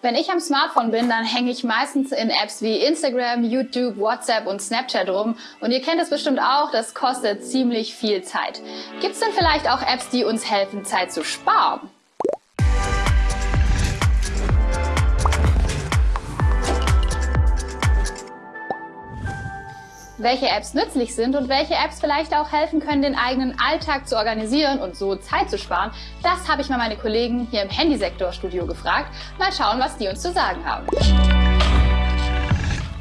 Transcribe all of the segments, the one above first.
Wenn ich am Smartphone bin, dann hänge ich meistens in Apps wie Instagram, YouTube, WhatsApp und Snapchat rum. Und ihr kennt es bestimmt auch, das kostet ziemlich viel Zeit. Gibt es denn vielleicht auch Apps, die uns helfen, Zeit zu sparen? Welche Apps nützlich sind und welche Apps vielleicht auch helfen können, den eigenen Alltag zu organisieren und so Zeit zu sparen, das habe ich mal meine Kollegen hier im Handysektor-Studio gefragt. Mal schauen, was die uns zu sagen haben.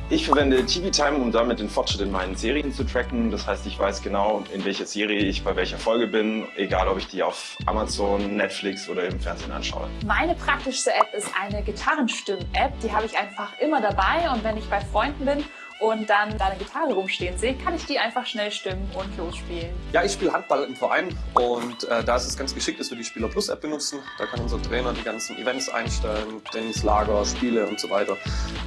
Ich verwende TV Time, um damit den Fortschritt in meinen Serien zu tracken. Das heißt, ich weiß genau, in welcher Serie ich bei welcher Folge bin, egal ob ich die auf Amazon, Netflix oder im Fernsehen anschaue. Meine praktischste App ist eine Gitarrenstimmen-App. Die habe ich einfach immer dabei und wenn ich bei Freunden bin und dann da eine Gitarre rumstehen sehe, kann ich die einfach schnell stimmen und losspielen. Ja, ich spiele Handball im Verein und äh, da ist es ganz geschickt, dass wir die Spieler Plus App benutzen. Da kann unser Trainer die ganzen Events einstellen, Trainingslager, Spiele und so weiter.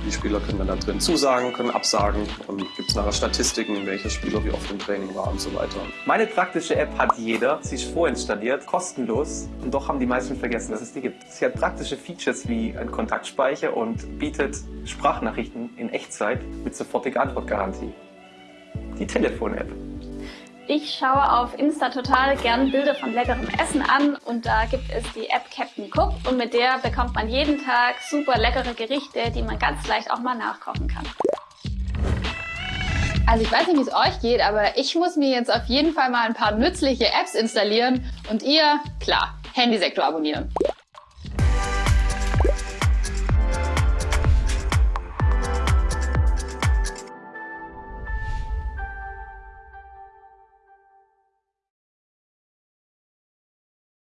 Die Spieler können dann da drin zusagen, können absagen und gibt es nachher Statistiken, welcher Spieler wie oft im Training war und so weiter. Meine praktische App hat jeder, sie ist vorinstalliert, kostenlos und doch haben die meisten vergessen, dass es die gibt. Sie hat praktische Features wie ein Kontaktspeicher und bietet Sprachnachrichten in Echtzeit mit sofort sofortige Antwortgarantie. Die Telefon-App. Ich schaue auf Insta total gern Bilder von leckerem Essen an und da gibt es die App Captain Cook und mit der bekommt man jeden Tag super leckere Gerichte, die man ganz leicht auch mal nachkochen kann. Also ich weiß nicht, wie es euch geht, aber ich muss mir jetzt auf jeden Fall mal ein paar nützliche Apps installieren und ihr, klar, Handysektor abonnieren.